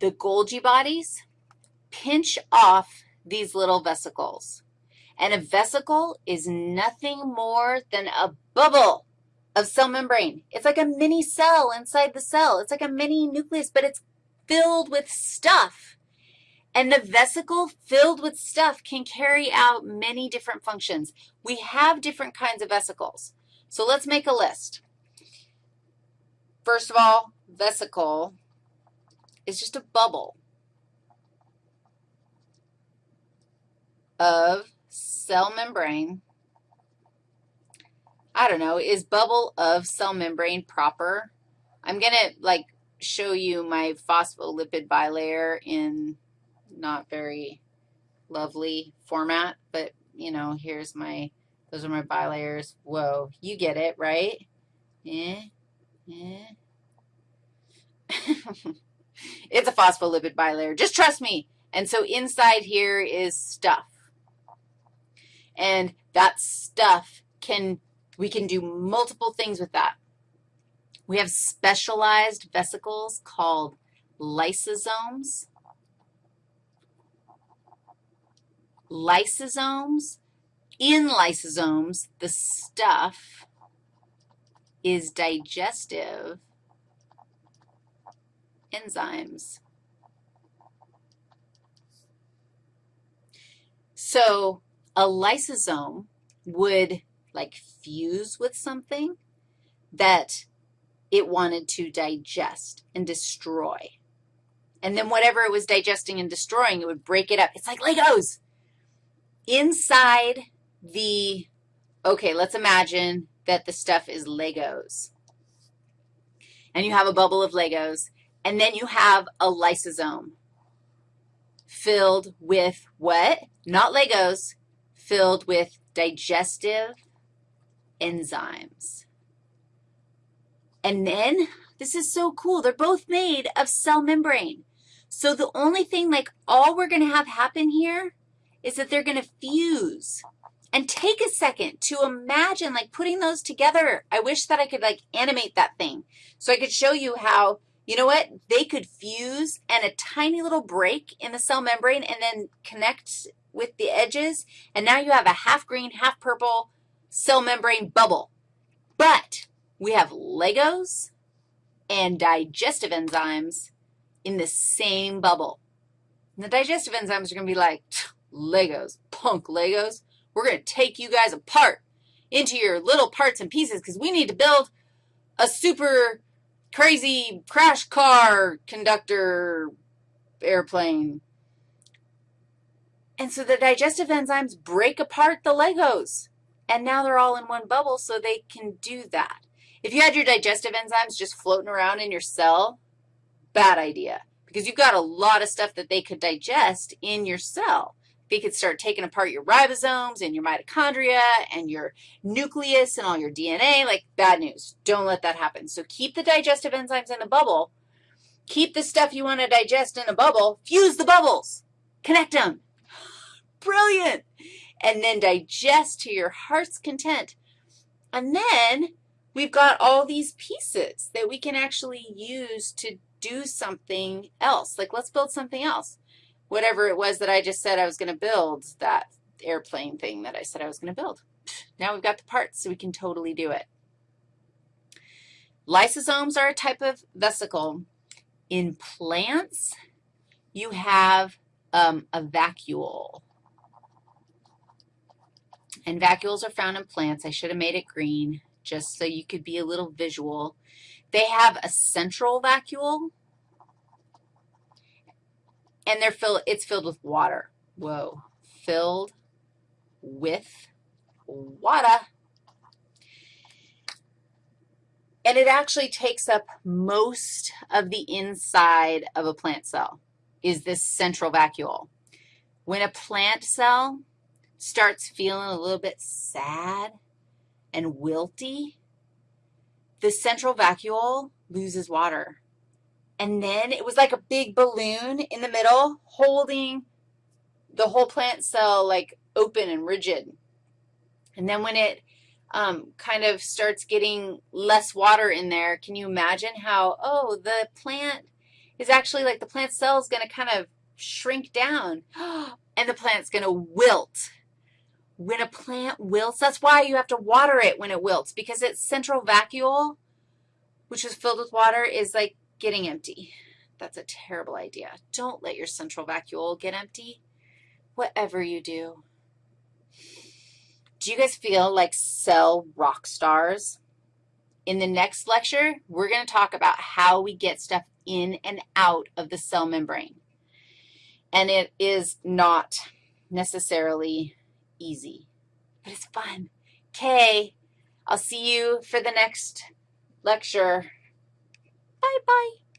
the Golgi bodies pinch off these little vesicles. And a vesicle is nothing more than a bubble of cell membrane. It's like a mini cell inside the cell. It's like a mini nucleus, but it's filled with stuff. And the vesicle filled with stuff can carry out many different functions. We have different kinds of vesicles. So let's make a list. First of all, vesicle is just a bubble of cell membrane. I don't know, is bubble of cell membrane proper? I'm going to, like, show you my phospholipid bilayer in not very lovely format, but, you know, here's my, those are my bilayers. Whoa, you get it, right? Eh, eh. it's a phospholipid bilayer. Just trust me. And so inside here is stuff. And that stuff can, we can do multiple things with that. We have specialized vesicles called lysosomes. Lysosomes, in lysosomes, the stuff is digestive enzymes. So a lysosome would like fuse with something that it wanted to digest and destroy. And then whatever it was digesting and destroying, it would break it up. It's like Legos. Inside the, okay, let's imagine that the stuff is Legos. And you have a bubble of Legos, and then you have a lysosome filled with what? Not Legos, filled with digestive enzymes. And then, this is so cool, they're both made of cell membrane. So the only thing, like all we're going to have happen here is that they're going to fuse. And take a second to imagine, like, putting those together. I wish that I could, like, animate that thing so I could show you how, you know what, they could fuse and a tiny little break in the cell membrane and then connect with the edges, and now you have a half green, half purple cell membrane bubble. But we have Legos and digestive enzymes in the same bubble. And the digestive enzymes are going to be like, Legos, punk Legos. We're going to take you guys apart into your little parts and pieces because we need to build a super crazy crash car conductor airplane. And so the digestive enzymes break apart the Legos, and now they're all in one bubble so they can do that. If you had your digestive enzymes just floating around in your cell, bad idea because you've got a lot of stuff that they could digest in your cell. They could start taking apart your ribosomes and your mitochondria and your nucleus and all your DNA, like bad news. Don't let that happen. So keep the digestive enzymes in the bubble. Keep the stuff you want to digest in a bubble. Fuse the bubbles. Connect them. Brilliant. And then digest to your heart's content. And then we've got all these pieces that we can actually use to do something else. Like let's build something else. Whatever it was that I just said I was going to build, that airplane thing that I said I was going to build. Now we've got the parts, so we can totally do it. Lysosomes are a type of vesicle. In plants, you have um, a vacuole. And vacuoles are found in plants. I should have made it green just so you could be a little visual. They have a central vacuole, and they're filled, it's filled with water. Whoa, filled with water. And it actually takes up most of the inside of a plant cell is this central vacuole. When a plant cell starts feeling a little bit sad and wilty, the central vacuole loses water. And then it was like a big balloon in the middle holding the whole plant cell like open and rigid. And then when it um, kind of starts getting less water in there, can you imagine how, oh, the plant is actually like the plant cell is going to kind of shrink down, and the plant's going to wilt. When a plant wilts, that's why you have to water it when it wilts, because its central vacuole, which is filled with water, is like getting empty. That's a terrible idea. Don't let your central vacuole get empty, whatever you do. Do you guys feel like cell rock stars? In the next lecture, we're going to talk about how we get stuff in and out of the cell membrane. And it is not necessarily easy, but it's fun. Okay, I'll see you for the next lecture. Bye-bye.